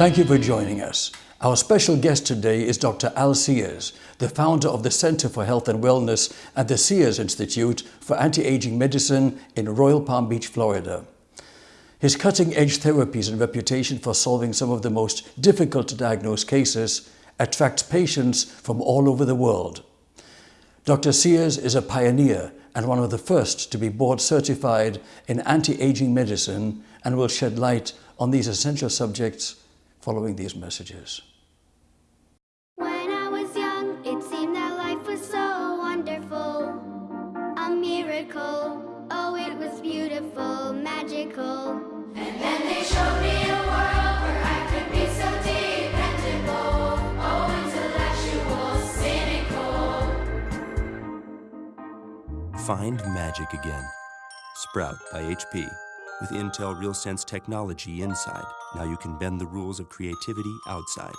Thank you for joining us. Our special guest today is Dr. Al Sears, the founder of the Center for Health and Wellness at the Sears Institute for Anti-Aging Medicine in Royal Palm Beach, Florida. His cutting-edge therapies and reputation for solving some of the most difficult to diagnose cases attracts patients from all over the world. Dr. Sears is a pioneer and one of the first to be board certified in anti-aging medicine and will shed light on these essential subjects following these messages. Magical. And then they showed me a world where I could be so dependable. Oh, intellectual, cynical. Find magic again. Sprout by HP. With Intel RealSense technology inside, now you can bend the rules of creativity outside.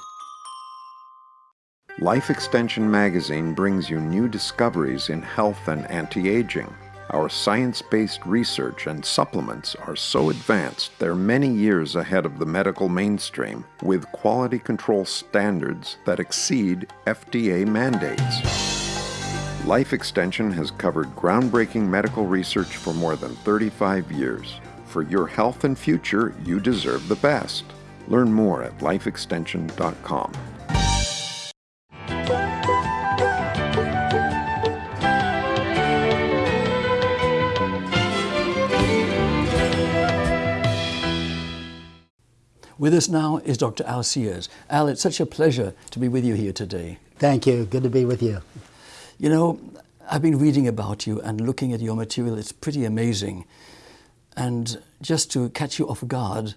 Life Extension magazine brings you new discoveries in health and anti-aging. Our science-based research and supplements are so advanced they're many years ahead of the medical mainstream with quality control standards that exceed FDA mandates. Life Extension has covered groundbreaking medical research for more than 35 years. For your health and future, you deserve the best. Learn more at lifeextension.com. With us now is Dr. Al Sears. Al, it's such a pleasure to be with you here today. Thank you. Good to be with you. You know, I've been reading about you and looking at your material. It's pretty amazing. And just to catch you off guard,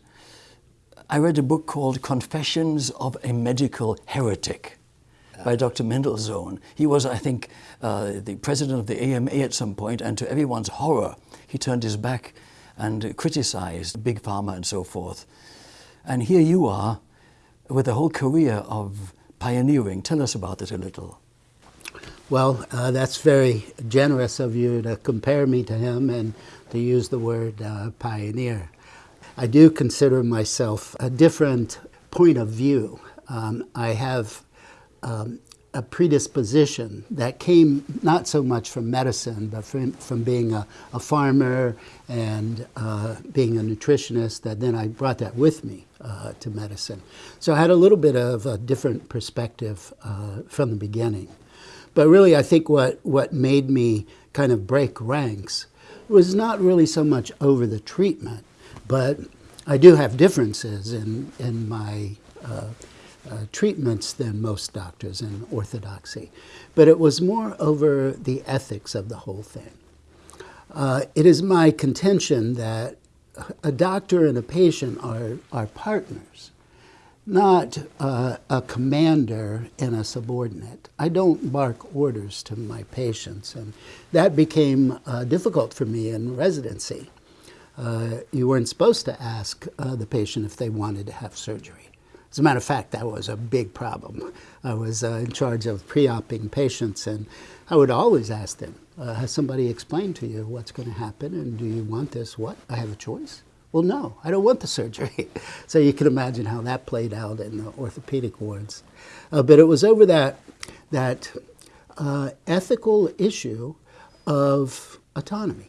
I read a book called Confessions of a Medical Heretic by Dr. Mendelsohn. He was, I think, uh, the president of the AMA at some point, and to everyone's horror, he turned his back and criticized Big Pharma and so forth. And here you are with a whole career of pioneering. Tell us about it a little. Well, uh, that's very generous of you to compare me to him and to use the word uh, pioneer. I do consider myself a different point of view. Um, I have um, a predisposition that came not so much from medicine, but from, from being a, a farmer and uh, being a nutritionist, that then I brought that with me uh, to medicine. So I had a little bit of a different perspective uh, from the beginning. But really, I think what, what made me kind of break ranks was not really so much over the treatment, but I do have differences in, in my uh, uh, treatments than most doctors in orthodoxy. But it was more over the ethics of the whole thing. Uh, it is my contention that a doctor and a patient are, are partners not uh, a commander and a subordinate. I don't bark orders to my patients, and that became uh, difficult for me in residency. Uh, you weren't supposed to ask uh, the patient if they wanted to have surgery. As a matter of fact, that was a big problem. I was uh, in charge of pre-oping patients, and I would always ask them, uh, has somebody explained to you what's going to happen, and do you want this? What? I have a choice? Well, no, I don't want the surgery. so you can imagine how that played out in the orthopedic wards. Uh, but it was over that, that uh, ethical issue of autonomy.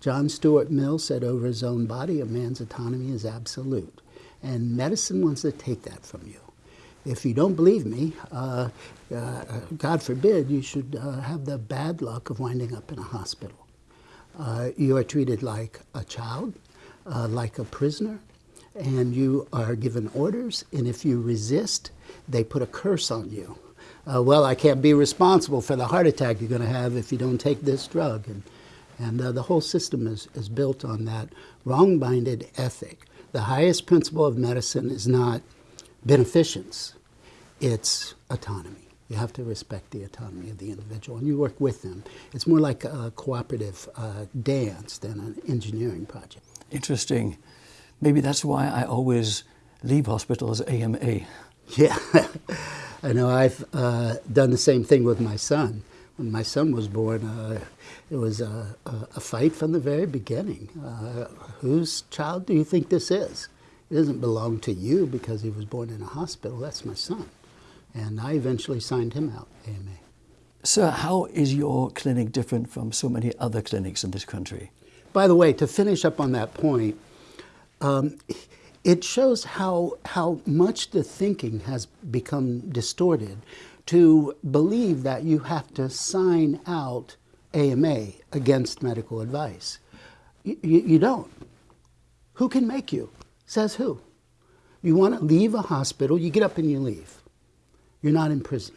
John Stuart Mill said over his own body, a man's autonomy is absolute. And medicine wants to take that from you. If you don't believe me, uh, uh God forbid, you should uh, have the bad luck of winding up in a hospital. Uh, you are treated like a child, uh, like a prisoner, and you are given orders, and if you resist, they put a curse on you. Uh, well, I can't be responsible for the heart attack you're going to have if you don't take this drug. And, and the whole system is, is built on that wrong-minded ethic. The highest principle of medicine is not beneficence, it's autonomy. You have to respect the autonomy of the individual, and you work with them. It's more like a cooperative uh, dance than an engineering project. Interesting. Maybe that's why I always leave hospitals AMA. Yeah, I know. I've uh, done the same thing with my son. When my son was born, uh, it was a, a, a, fight from the very beginning. Uh, whose child do you think this is? It doesn't belong to you because he was born in a hospital. That's my son. And I eventually signed him out, AMA. Sir, how is your clinic different from so many other clinics in this country? By the way, to finish up on that point, um, it shows how, how much the thinking has become distorted to believe that you have to sign out AMA against medical advice. You, you, you don't. Who can make you? Says who? You want to leave a hospital, you get up and you leave. You're not in prison.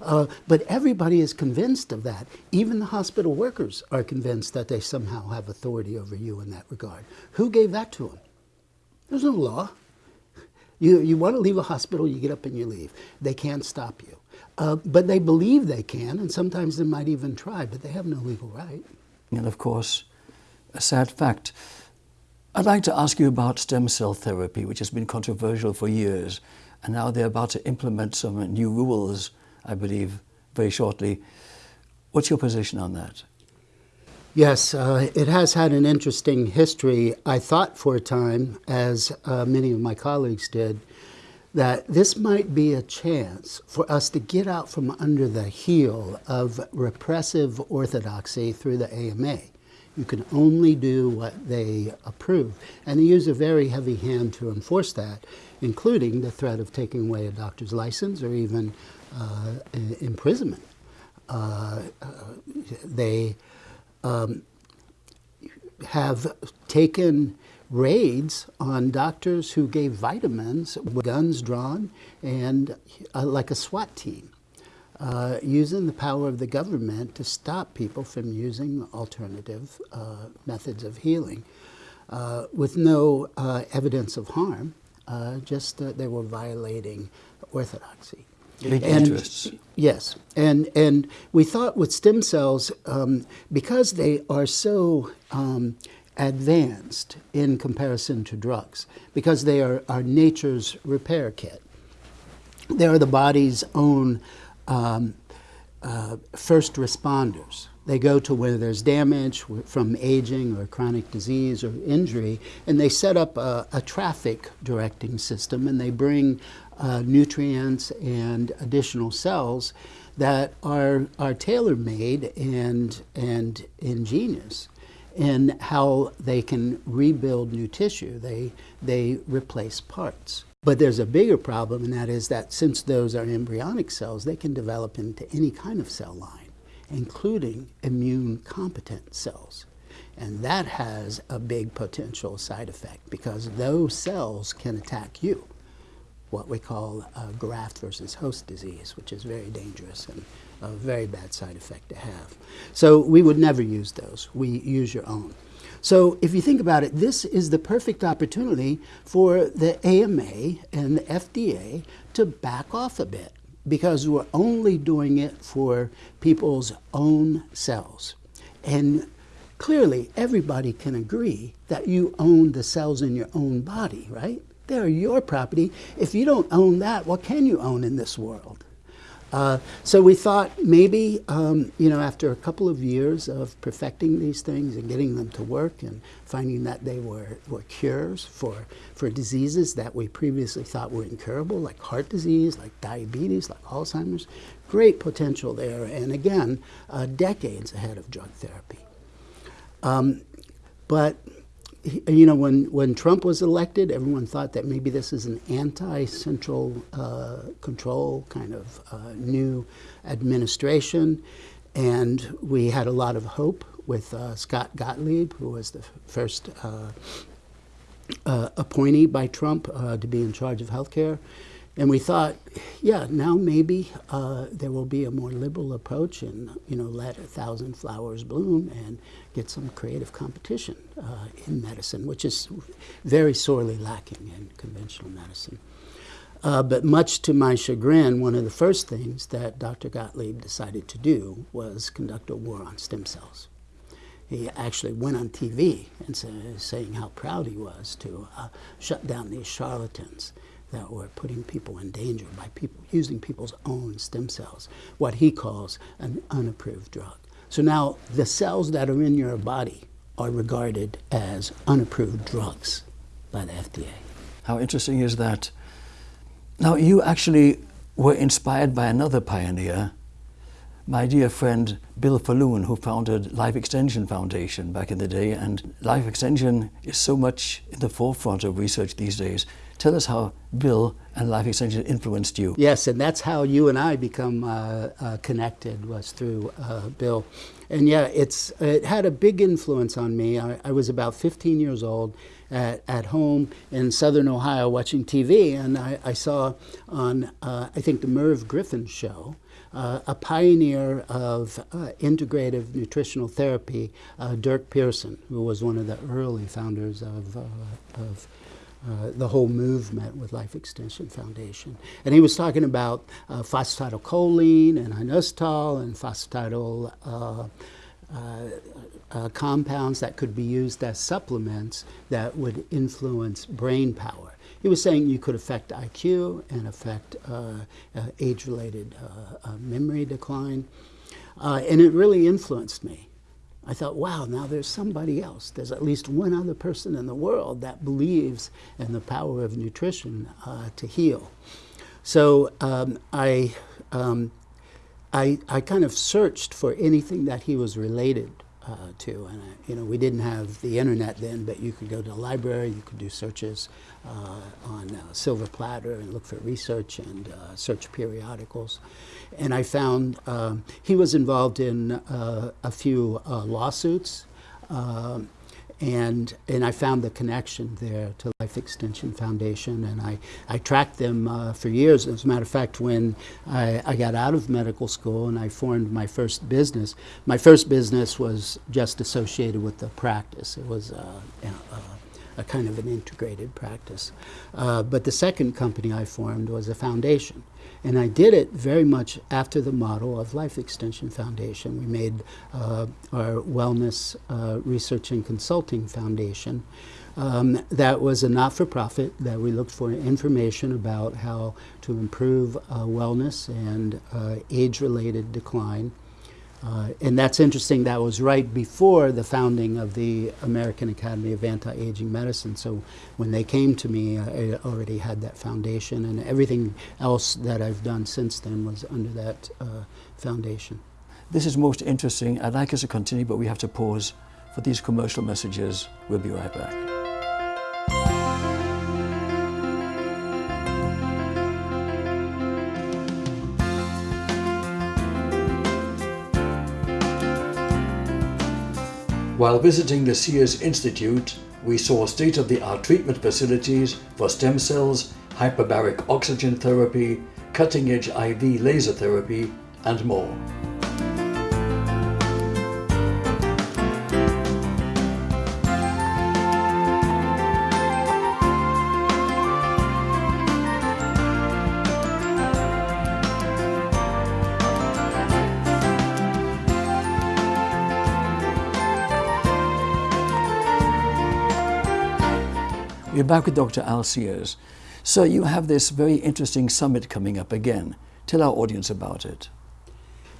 Uh, but everybody is convinced of that. Even the hospital workers are convinced that they somehow have authority over you in that regard. Who gave that to them? There's no law. You, you want to leave a hospital, you get up and you leave. They can't stop you. Uh, but they believe they can, and sometimes they might even try, but they have no legal right. And of course, a sad fact. I'd like to ask you about stem cell therapy, which has been controversial for years, and now they're about to implement some new rules, I believe, very shortly. What's your position on that? Yes, uh, it has had an interesting history. I thought for a time, as uh, many of my colleagues did, that this might be a chance for us to get out from under the heel of repressive orthodoxy through the AMA. You can only do what they approve. And they use a very heavy hand to enforce that, including the threat of taking away a doctor's license or even uh, imprisonment. Uh, uh, they um, have taken raids on doctors who gave vitamins with guns drawn and uh, like a SWAT team, uh, using the power of the government to stop people from using alternative uh, methods of healing uh, with no uh, evidence of harm, uh, just that they were violating orthodoxy. Big And- interests. Yes, and and we thought with stem cells, um, because they are so um, advanced in comparison to drugs, because they are, are nature's repair kit. They are the body's own um, uh, first responders. They go to where there's damage from aging or chronic disease or injury, and they set up a, a traffic directing system and they bring uh, nutrients and additional cells that are, are tailor made and, and ingenious in how they can rebuild new tissue. They, they replace parts. But there's a bigger problem, and that is that since those are embryonic cells, they can develop into any kind of cell line, including immune competent cells. And that has a big potential side effect because those cells can attack you, what we call graft versus host disease, which is very dangerous and a very bad side effect to have. So we would never use those. We use your own. So if you think about it, this is the perfect opportunity for the AMA and the FDA to back off a bit because we're only doing it for people's own cells. And clearly, everybody can agree that you own the cells in your own body, right? They're your property. If you don't own that, what can you own in this world? Uh, so we thought maybe, um, you know, after a couple of years of perfecting these things and getting them to work and finding that they were, were cures for, for diseases that we previously thought were incurable, like heart disease, like diabetes, like Alzheimer's, great potential there, and again, uh, decades ahead of drug therapy. Um, but you know, when, when Trump was elected, everyone thought that maybe this is an anti-central uh, control kind of uh, new administration, and we had a lot of hope with uh, Scott Gottlieb, who was the first uh, uh, appointee by Trump uh, to be in charge of healthcare. And we thought, yeah, now maybe uh, there will be a more liberal approach and, you know, let a thousand flowers bloom and get some creative competition uh, in medicine, which is very sorely lacking in conventional medicine. Uh, but much to my chagrin, one of the first things that Dr. Gottlieb decided to do was conduct a war on stem cells. he actually went on TV and say, saying how proud he was to uh, shut down these charlatans that were putting people in danger by people using people's own stem cells, what he calls an unapproved drug. So now the cells that are in your body are regarded as unapproved drugs by the FDA. How interesting is that? Now, you actually were inspired by another pioneer, my dear friend Bill Faloon, who founded Life Extension Foundation back in the day. And life extension is so much in the forefront of research these days. Tell us how Bill and Life Extension influenced you. Yes, and that's how you and I become uh, uh, connected was through uh, Bill. And yeah, it's it had a big influence on me. I, I was about 15 years old at, at home in southern Ohio watching TV, and I, I saw on uh, I think the Merv Griffin show. Uh, a pioneer of uh, integrative nutritional therapy, Dirk Pearson, who was one of the early founders of, of uh, the whole movement with Life Extension Foundation. And he was talking about uh, phosphatidylcholine and inositol and phosphatidyl uh, uh, uh, compounds that could be used as supplements that would influence brain power. He was saying you could affect IQ and affect age-related memory decline. and it really influenced me. I thought, wow, now there's somebody else. There's at least one other person in the world that believes in the power of nutrition uh, to heal. So um, I, um, I, I kind of searched for anything that he was related uh, to. And, uh, you know, we didn't have the internet then, but you could go to the library, you could do searches uh, on uh, Silver Platter and look for research and uh, search periodicals. And I found um, he was involved in uh, a few lawsuits. Um, and and I found the connection there to Life Extension Foundation, and I, I tracked them uh, for years. As a matter of fact, when I, I got out of medical school and I formed my first business, my first business was just associated with the practice. It was uh, you know, uh, a kind of an integrated practice. Uh, but the second company I formed was a foundation. And I did it very much after the model of Life Extension Foundation. We made uh, our Wellness uh, Research and Consulting Foundation. Um, that was a not-for-profit that we looked for information about how to improve uh, wellness and uh, age-related decline uh, and that's interesting, that was right before the founding of the American Academy of Anti-Aging Medicine. So when they came to me, I already had that foundation and everything else that I've done since then was under that uh, foundation. This is most interesting. I'd like us to continue, but we have to pause for these commercial messages. We'll be right back. While visiting the Sears Institute, we saw state-of-the-art treatment facilities for stem cells, hyperbaric oxygen therapy, cutting-edge IV laser therapy, and more. Back with Dr. Al So you have this very interesting summit coming up again. Tell our audience about it.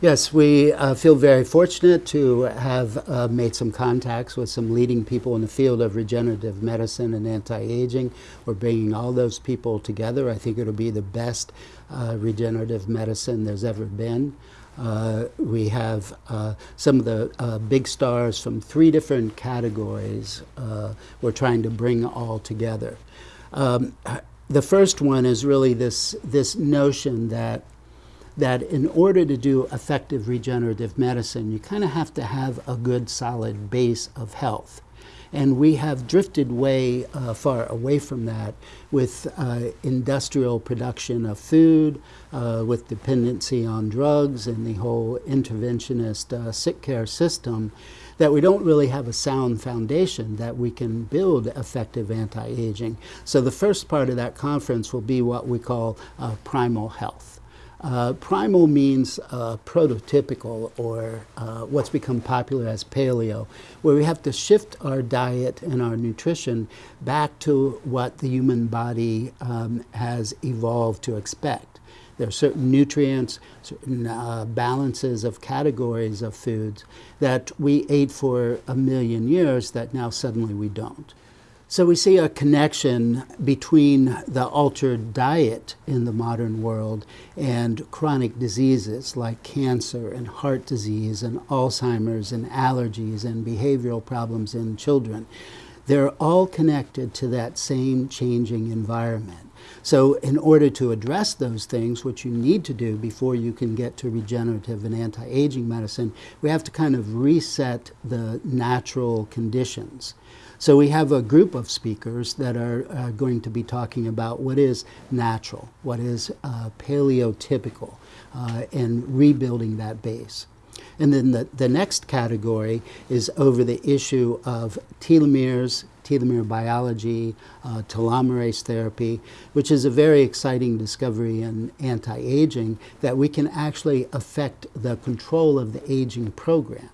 Yes, we uh, feel very fortunate to have uh, made some contacts with some leading people in the field of regenerative medicine and anti-aging. We're bringing all those people together. I think it'll be the best uh, regenerative medicine there's ever been. Uh, we have uh, some of the uh, big stars from three different categories we're trying to bring all together. Um, the first one is really this, this notion that, that in order to do effective regenerative medicine, you kind of have to have a good solid base of health. And we have drifted way uh, far away from that with uh, industrial production of food, uh, with dependency on drugs and the whole interventionist uh, sick care system, that we don't really have a sound foundation that we can build effective anti-aging. So the first part of that conference will be what we call uh, primal health. Uh, primal means uh, prototypical or uh, what's become popular as paleo, where we have to shift our diet and our nutrition back to what the human body um, has evolved to expect. There are certain nutrients, certain uh, balances of categories of foods that we ate for a million years that now suddenly we don't. So we see a connection between the altered diet in the modern world and chronic diseases like cancer and heart disease and Alzheimer's and allergies and behavioral problems in children. They're all connected to that same changing environment. So in order to address those things, what you need to do before you can get to regenerative and anti-aging medicine, we have to kind of reset the natural conditions. So we have a group of speakers that are uh, going to be talking about what is natural, what is uh, paleotypical, uh, and rebuilding that base. And then the, the next category is over the issue of telomeres, telomere biology, uh, telomerase therapy, which is a very exciting discovery in anti-aging that we can actually affect the control of the aging program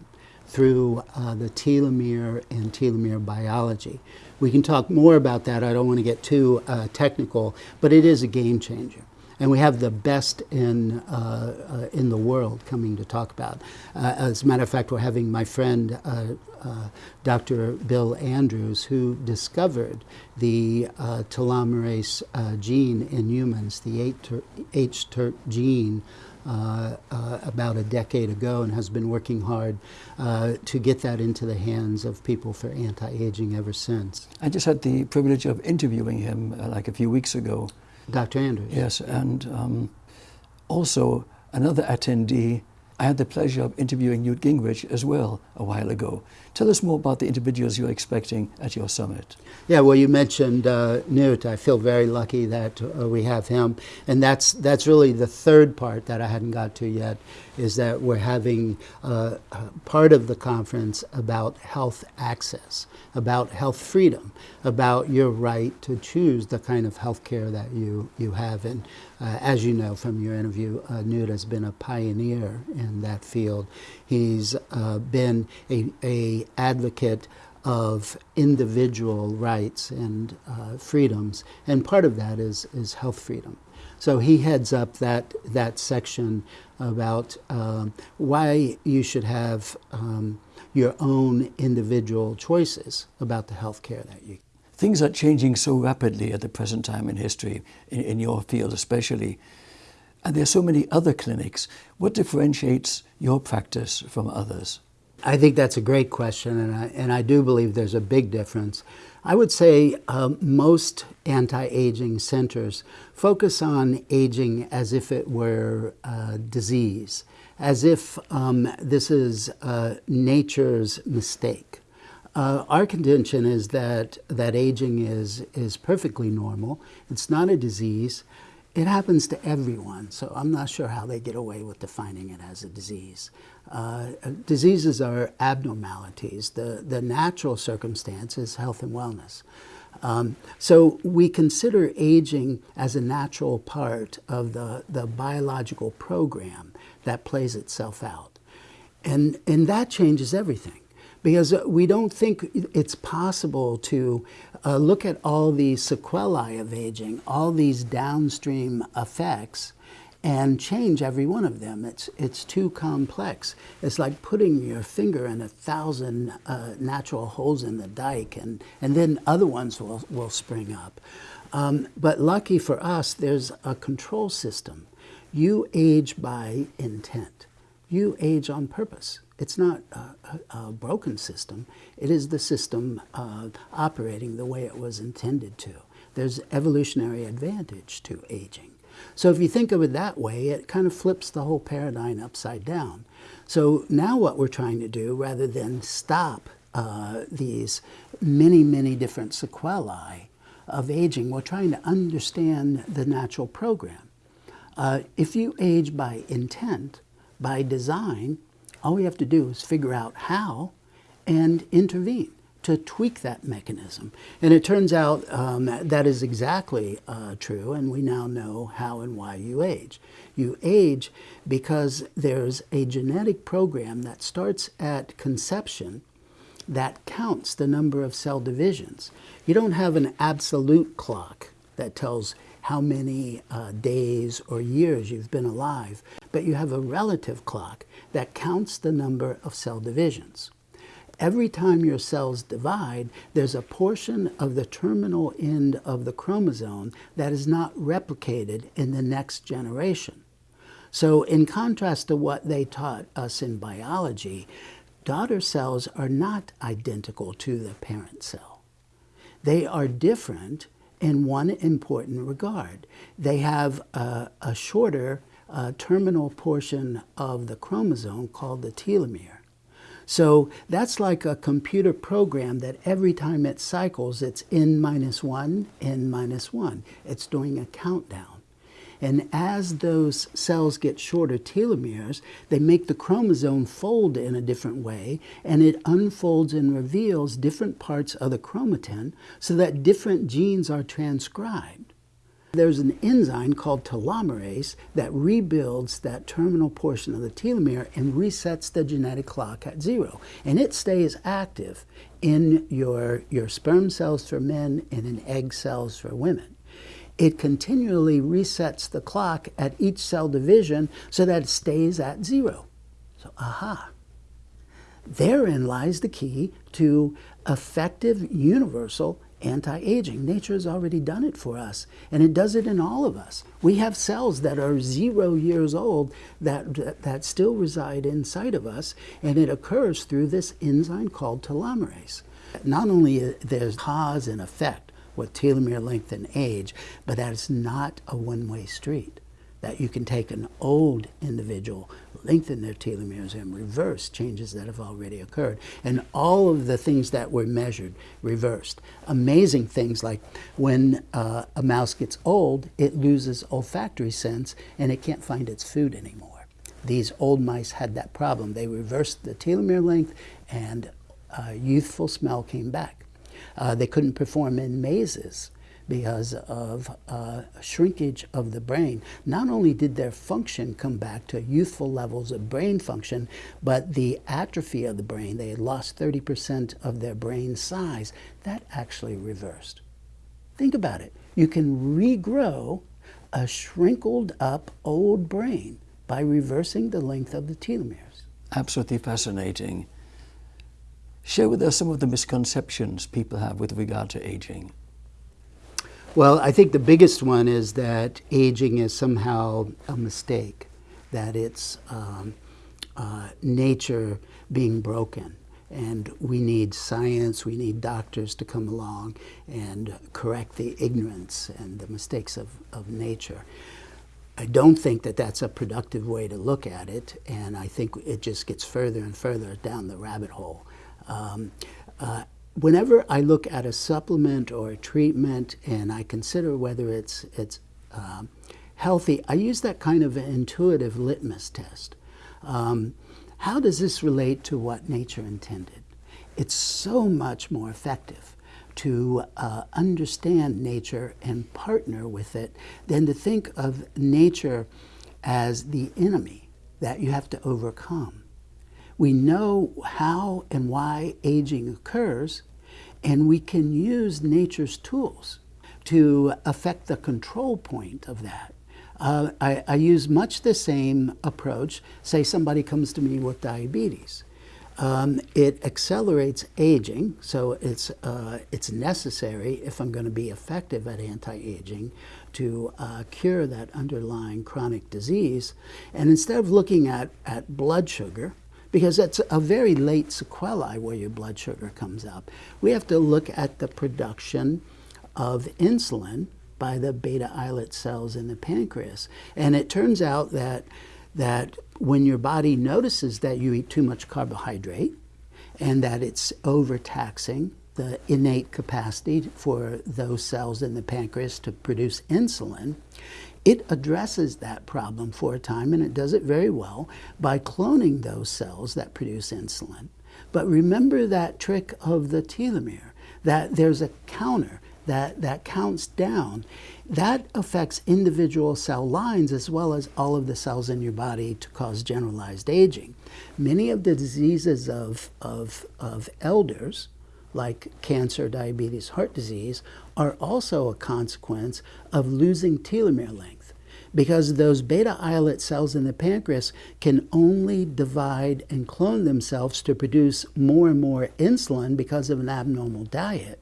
through uh, the telomere and telomere biology. We can talk more about that. I don't want to get too uh, technical, but it is a game changer. And we have the best in, uh, uh in the world coming to talk about. Uh, as a matter of fact, we're having my friend uh, Dr. Bill Andrews, who discovered the telomerase gene in humans, the H-TERT gene, uh, uh, about a decade ago and has been working hard uh, to get that into the hands of people for anti-aging ever since. I just had the privilege of interviewing him uh, like a few weeks ago. Dr. Andrews? Yes, and um, also another attendee I had the pleasure of interviewing Newt Gingrich as well a while ago. Tell us more about the individuals you're expecting at your summit. Yeah, well, you mentioned uh, Newt. I feel very lucky that uh, we have him, and that's that's really the third part that I hadn't got to yet. Is that we're having uh, part of the conference about health access, about health freedom, about your right to choose the kind of health care that you you have, and uh, as you know from your interview, uh, Newt has been a pioneer in that field. He's uh, been a, a, advocate of individual rights and uh, freedoms, and part of that is, is health freedom. So he heads up that, that section about um, why you should have um, your own individual choices about the health care that you Things are changing so rapidly at the present time in history, in, in your field especially. And there are so many other clinics. What differentiates your practice from others? I think that's a great question, and I, and I do believe there's a big difference. I would say um, most anti-aging centers focus on aging as if it were a disease, as if um, this is uh, nature's mistake. Uh, our contention is that, that aging is, is perfectly normal. It's not a disease. It happens to everyone, so I'm not sure how they get away with defining it as a disease. Uh, diseases are abnormalities. The, the natural circumstance is health and wellness. Um, so we consider aging as a natural part of the, the biological program that plays itself out. And, and that changes everything because we don't think it's possible to uh, look at all these sequelae of aging, all these downstream effects, and change every one of them. It's, it's too complex. It's like putting your finger in a thousand uh, natural holes in the dike, and, and then other ones will, will spring up. Um, but lucky for us, there's a control system. You age by intent. You age on purpose. It's not a, a, broken system. It is the system uh, operating the way it was intended to. There's evolutionary advantage to aging. So if you think of it that way, it kind of flips the whole paradigm upside down. So now what we're trying to do, rather than stop uh, these many, many different sequelae of aging, we're trying to understand the natural program. Uh, if you age by intent, by design, all we have to do is figure out how and intervene. to tweak that mechanism. And it turns out um, that, is exactly uh, true, and we now know how and why you age. You age because there's a genetic program that starts at conception that counts the number of cell divisions. You don't have an absolute clock that tells how many uh, days or years you've been alive, but you have a relative clock that counts the number of cell divisions. Every time your cells divide, there's a portion of the terminal end of the chromosome that is not replicated in the next generation. So in contrast to what they taught us in biology, daughter cells are not identical to the parent cell. They are different in one important regard. They have a, a shorter uh, terminal portion of the chromosome called the telomere. So that's like a computer program that every time it cycles, it's n minus 1, n minus 1. It's doing a countdown. And as those cells get shorter telomeres, they make the chromosome fold in a different way, and it unfolds and reveals different parts of the chromatin so that different genes are transcribed. There's an enzyme called telomerase that rebuilds that terminal portion of the telomere and resets the genetic clock at zero. And it stays active in your, your sperm cells for men and in egg cells for women it continually resets the clock at each cell division so that it stays at zero. So, aha. Therein lies the key to effective universal anti-aging. Nature has already done it for us, and it does it in all of us. We have cells that are zero years old that, that, that still reside inside of us, and it occurs through this enzyme called telomerase. Not only there's cause and effect, with telomere length and age, but that is not a one-way street. That you can take an old individual, lengthen their telomeres, and reverse changes that have already occurred. And all of the things that were measured reversed. Amazing things like when uh, a mouse gets old, it loses olfactory sense and it can't find its food anymore. These old mice had that problem. They reversed the telomere length and uh, youthful smell came back. Uh, they couldn't perform in mazes because of uh, shrinkage of the brain. Not only did their function come back to youthful levels of brain function, but the atrophy of the brain, they had lost 30% of their brain size, that actually reversed. Think about it. You can regrow a shrinkled up old brain by reversing the length of the telomeres. Absolutely fascinating. Share with us some of the misconceptions people have with regard to aging. Well, I think the biggest one is that aging is somehow a mistake, that it's um, uh, nature being broken. And we need science, we need doctors to come along and correct the ignorance and the mistakes of, of nature. I don't think that that's a productive way to look at it, and I think it just gets further and further down the rabbit hole. Um, uh, whenever I look at a supplement or a treatment and I consider whether it's, it's um, healthy, I use that kind of intuitive litmus test. Um, how does this relate to what nature intended? It's so much more effective to uh, understand nature and partner with it than to think of nature as the enemy that you have to overcome. We know how and why aging occurs, and we can use nature's tools to affect the control point of that. Uh, I, I, use much the same approach. Say somebody comes to me with diabetes. Um, it accelerates aging, so it's, uh, it's necessary if I'm going to be effective at anti-aging to uh, cure that underlying chronic disease. And instead of looking at, at blood sugar, because that's a very late sequelae where your blood sugar comes up. We have to look at the production of insulin by the beta islet cells in the pancreas. And it turns out that, that when your body notices that you eat too much carbohydrate and that it's overtaxing the innate capacity for those cells in the pancreas to produce insulin, it addresses that problem for a time, and it does it very well by cloning those cells that produce insulin, But remember that trick of the telomere, that there's a counter that, that counts down. That affects individual cell lines as well as all of the cells in your body to cause generalized aging. Many of the diseases of, of, of elders, like cancer, diabetes, heart disease, are also a consequence of losing telomere length because those beta islet cells in the pancreas can only divide and clone themselves to produce more and more insulin because of an abnormal diet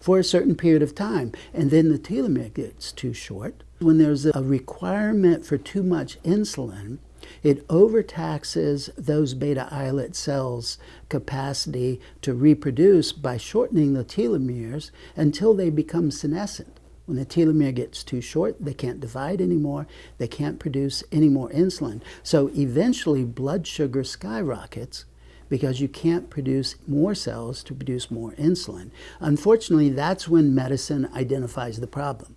for a certain period of time. And then the telomere gets too short. When there's a requirement for too much insulin, it overtaxes those beta islet cells' capacity to reproduce by shortening the telomeres until they become senescent. When the telomere gets too short, they can't divide anymore, they can't produce any more insulin. So eventually blood sugar skyrockets because you can't produce more cells to produce more insulin. Unfortunately, that's when medicine identifies the problem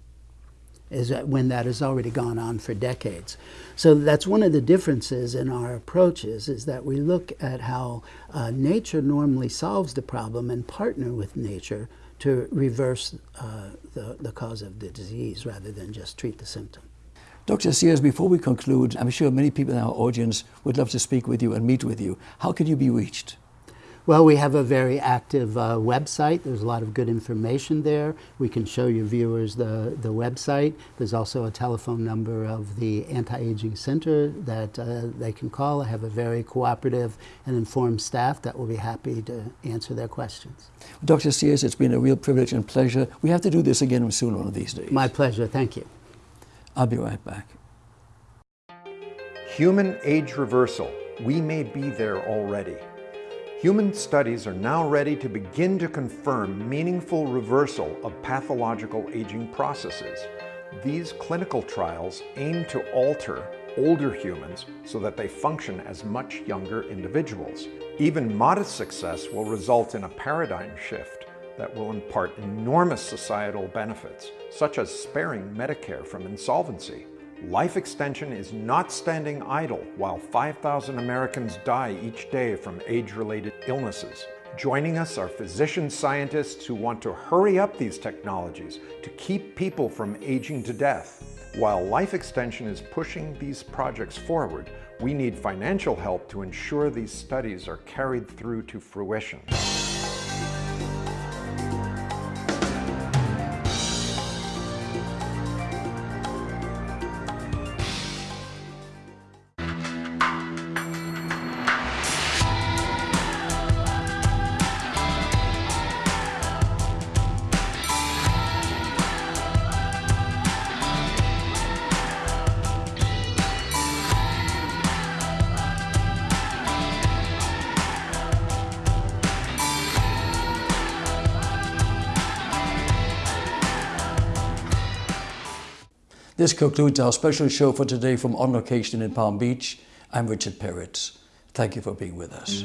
is that when that has already gone on for decades. So that's one of the differences in our approaches is that we look at how uh, nature normally solves the problem and partner with nature to reverse uh, the, the cause of the disease rather than just treat the symptom. Dr. Sears, before we conclude, I'm sure many people in our audience would love to speak with you and meet with you. How can you be reached? Well, we have a very active uh, website. There's a lot of good information there. We can show your viewers the, the website. There's also a telephone number of the Anti-Aging Center that uh, they can call. I have a very cooperative and informed staff that will be happy to answer their questions. Dr. Sears, it's been a real privilege and pleasure. We have to do this again soon one of these days. My pleasure. Thank you. I'll be right back. Human age reversal. We may be there already. Human studies are now ready to begin to confirm meaningful reversal of pathological aging processes. These clinical trials aim to alter older humans so that they function as much younger individuals. Even modest success will result in a paradigm shift that will impart enormous societal benefits, such as sparing Medicare from insolvency. Life extension is not standing idle while 5,000 Americans die each day from age-related illnesses. Joining us are physician scientists who want to hurry up these technologies to keep people from aging to death. While life extension is pushing these projects forward, we need financial help to ensure these studies are carried through to fruition. This concludes our special show for today from On Location in Palm Beach. I'm Richard Peretz. Thank you for being with us.